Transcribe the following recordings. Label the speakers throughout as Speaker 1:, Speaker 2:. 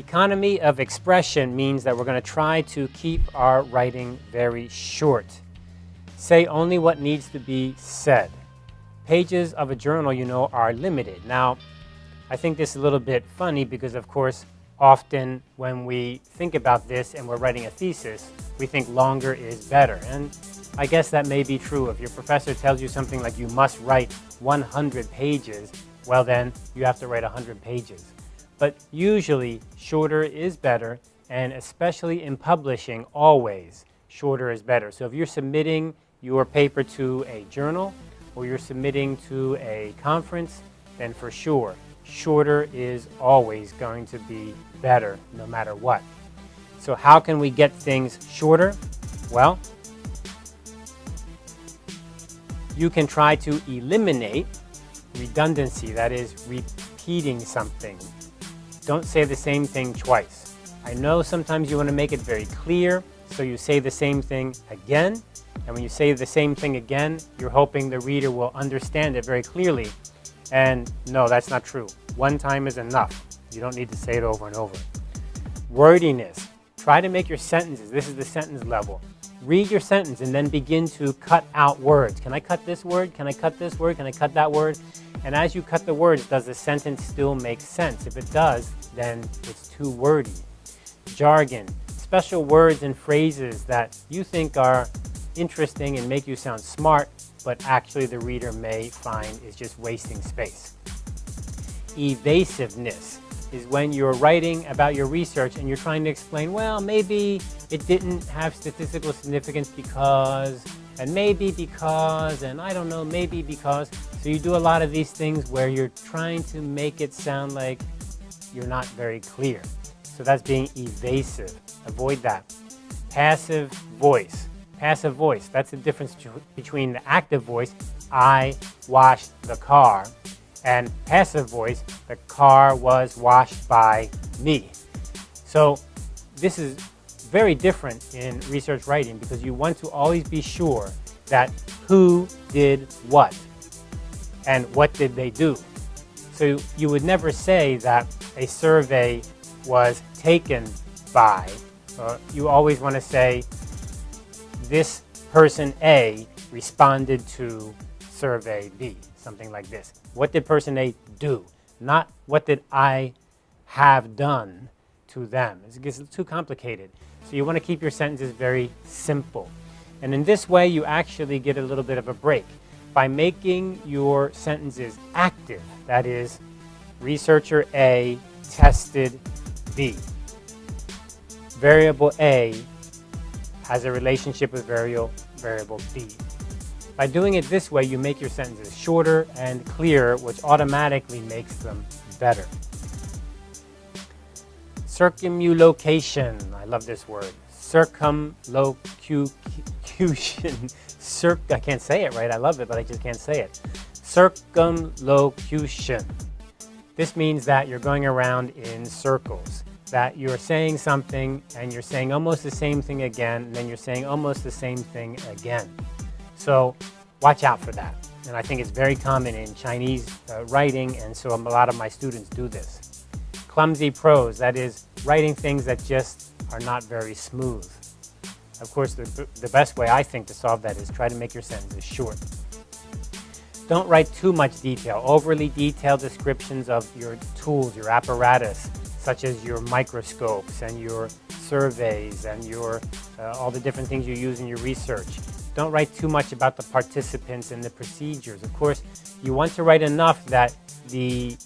Speaker 1: Economy of expression means that we're going to try to keep our writing very short. Say only what needs to be said. Pages of a journal, you know, are limited. Now, I think this is a little bit funny because, of course, often when we think about this and we're writing a thesis, we think longer is better. And I guess that may be true. If your professor tells you something like you must write 100 pages, well then you have to write 100 pages. But usually shorter is better, and especially in publishing, always shorter is better. So if you're submitting your paper to a journal or you're submitting to a conference, then for sure, shorter is always going to be better no matter what. So how can we get things shorter? Well, you can try to eliminate redundancy, that is repeating something. Don't say the same thing twice. I know sometimes you want to make it very clear, so you say the same thing again, and when you say the same thing again, you're hoping the reader will understand it very clearly. And no, that's not true. One time is enough. You don't need to say it over and over. Wordiness. Try to make your sentences, this is the sentence level. Read your sentence and then begin to cut out words. Can I cut this word? Can I cut this word? Can I cut that word? And as you cut the words, does the sentence still make sense? If it does, then it's too wordy. Jargon, special words and phrases that you think are interesting and make you sound smart, but actually the reader may find is just wasting space. Evasiveness is when you're writing about your research and you're trying to explain, well, maybe it didn't have statistical significance because, and maybe because, and I don't know, maybe because. So you do a lot of these things where you're trying to make it sound like you're not very clear. So that's being evasive. Avoid that. Passive voice. Passive voice, that's the difference between the active voice, I washed the car, and passive voice, the car was washed by me. So this is very different in research writing because you want to always be sure that who did what and what did they do. So you would never say that a survey was taken by, uh, you always want to say this person A responded to survey B, something like this. What did person A do? Not what did I have done to them. It gets too complicated. So you want to keep your sentences very simple. And in this way, you actually get a little bit of a break. By making your sentences active, that is, researcher A tested B. Variable A has a relationship with variable, variable B. By doing it this way, you make your sentences shorter and clearer, which automatically makes them better. Circumlocution, I love this word. Circumlocution, Circ, I can't say it right, I love it, but I just can't say it. Circumlocution. This means that you're going around in circles, that you're saying something and you're saying almost the same thing again, and then you're saying almost the same thing again. So watch out for that. And I think it's very common in Chinese uh, writing, and so a lot of my students do this. Clumsy prose, that is writing things that just are not very smooth. Of course, the, the best way I think to solve that is try to make your sentences short. Don't write too much detail, overly detailed descriptions of your tools, your apparatus, such as your microscopes and your surveys and your, uh, all the different things you use in your research. Don't write too much about the participants and the procedures. Of course, you want to write enough that the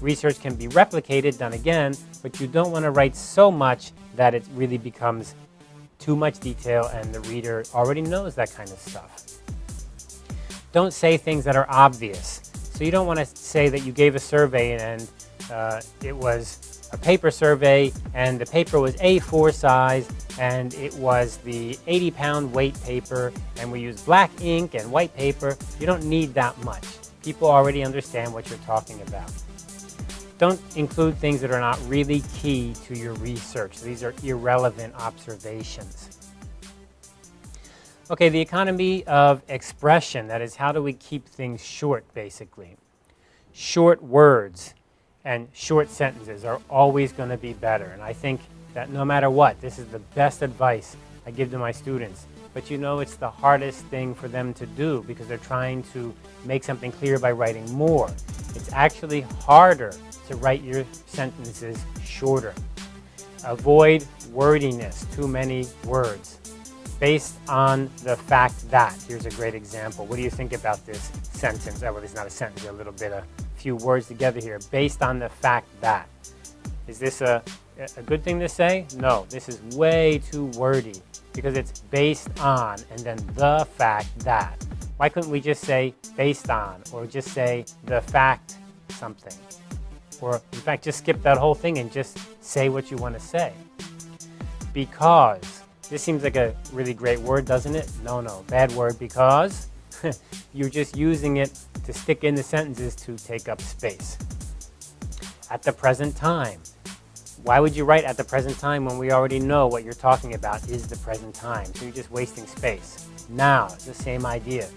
Speaker 1: research can be replicated, done again, but you don't want to write so much that it really becomes too much detail and the reader already knows that kind of stuff. Don't say things that are obvious. So you don't want to say that you gave a survey and uh, it was a paper survey and the paper was A4 size and it was the 80 pound weight paper and we use black ink and white paper. You don't need that much. People already understand what you're talking about. Don't include things that are not really key to your research. These are irrelevant observations. Okay, the economy of expression, that is how do we keep things short basically. Short words and short sentences are always going to be better. And I think that no matter what, this is the best advice I give to my students. But you know, it's the hardest thing for them to do because they're trying to make something clear by writing more. It's actually harder to write your sentences shorter. Avoid wordiness, too many words. Based on the fact that, here's a great example. What do you think about this sentence? Oh, well, it's not a sentence, a little bit, a few words together here. Based on the fact that. Is this a, a good thing to say? No, this is way too wordy because it's based on and then the fact that. Why couldn't we just say based on or just say the fact something? Or in fact, just skip that whole thing and just say what you want to say. Because. This seems like a really great word, doesn't it? No, no, bad word because you're just using it to stick in the sentences to take up space. At the present time. Why would you write at the present time when we already know what you're talking about is the present time? So you're just wasting space. Now, the same idea.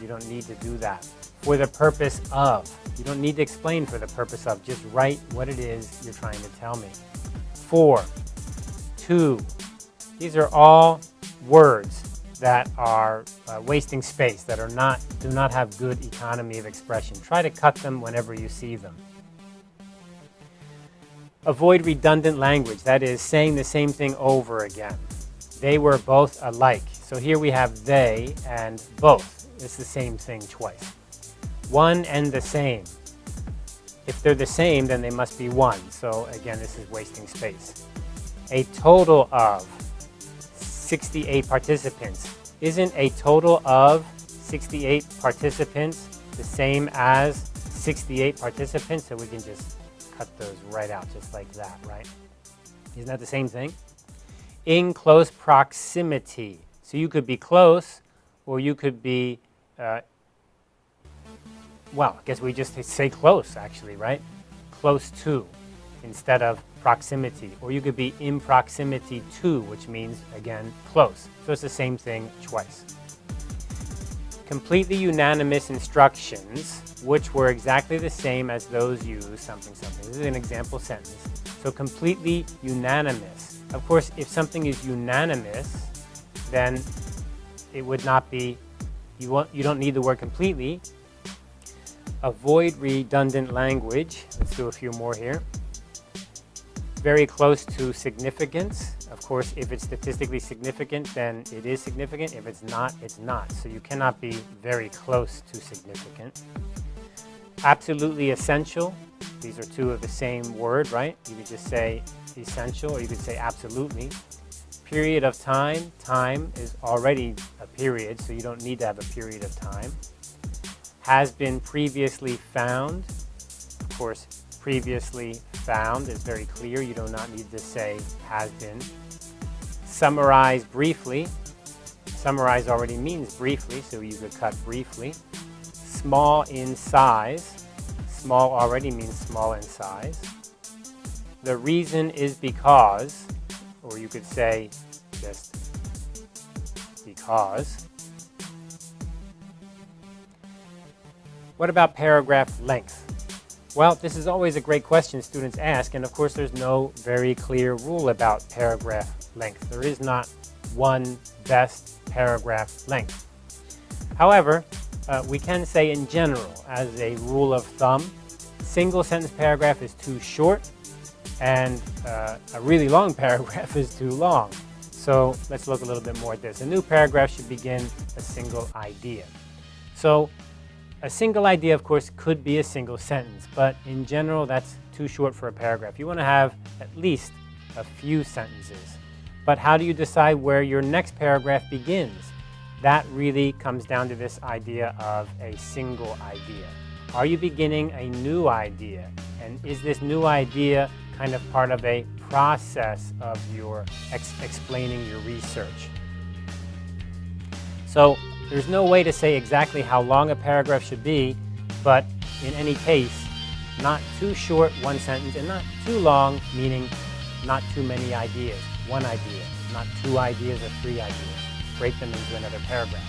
Speaker 1: You don't need to do that. For the purpose of. You don't need to explain for the purpose of. Just write what it is you're trying to tell me. For. To. These are all words that are uh, wasting space, that are not, do not have good economy of expression. Try to cut them whenever you see them. Avoid redundant language, that is saying the same thing over again. They were both alike. So here we have they and both. It's the same thing twice. One and the same. If they're the same, then they must be one. So again, this is wasting space. A total of 68 participants. Isn't a total of 68 participants the same as 68 participants? So we can just cut those right out just like that, right? Isn't that the same thing? In close proximity. So you could be close or you could be, uh, well, I guess we just say close actually, right? Close to instead of proximity. Or you could be in proximity to, which means, again, close. So it's the same thing twice. Completely unanimous instructions, which were exactly the same as those used something something. This is an example sentence. So completely unanimous. Of course, if something is unanimous, then it would not be, you, want, you don't need the word completely. Avoid redundant language. Let's do a few more here very close to significance. Of course, if it's statistically significant, then it is significant. If it's not, it's not. So you cannot be very close to significant. Absolutely essential. These are two of the same word, right? You could just say essential or you could say absolutely. Period of time. Time is already a period, so you don't need to have a period of time. Has been previously found. Of course, previously found is very clear. You do not need to say has been. Summarize briefly. Summarize already means briefly, so you could cut briefly. Small in size. Small already means small in size. The reason is because, or you could say just because. What about paragraph length? Well, this is always a great question students ask, and of course there's no very clear rule about paragraph length. There is not one best paragraph length. However, uh, we can say in general, as a rule of thumb, single sentence paragraph is too short, and uh, a really long paragraph is too long. So let's look a little bit more at this. A new paragraph should begin a single idea. So a single idea, of course, could be a single sentence, but in general, that's too short for a paragraph. You want to have at least a few sentences. But how do you decide where your next paragraph begins? That really comes down to this idea of a single idea. Are you beginning a new idea? And is this new idea kind of part of a process of your ex explaining your research? So there's no way to say exactly how long a paragraph should be, but in any case, not too short, one sentence, and not too long, meaning not too many ideas, one idea, not two ideas or three ideas. Break them into another paragraph.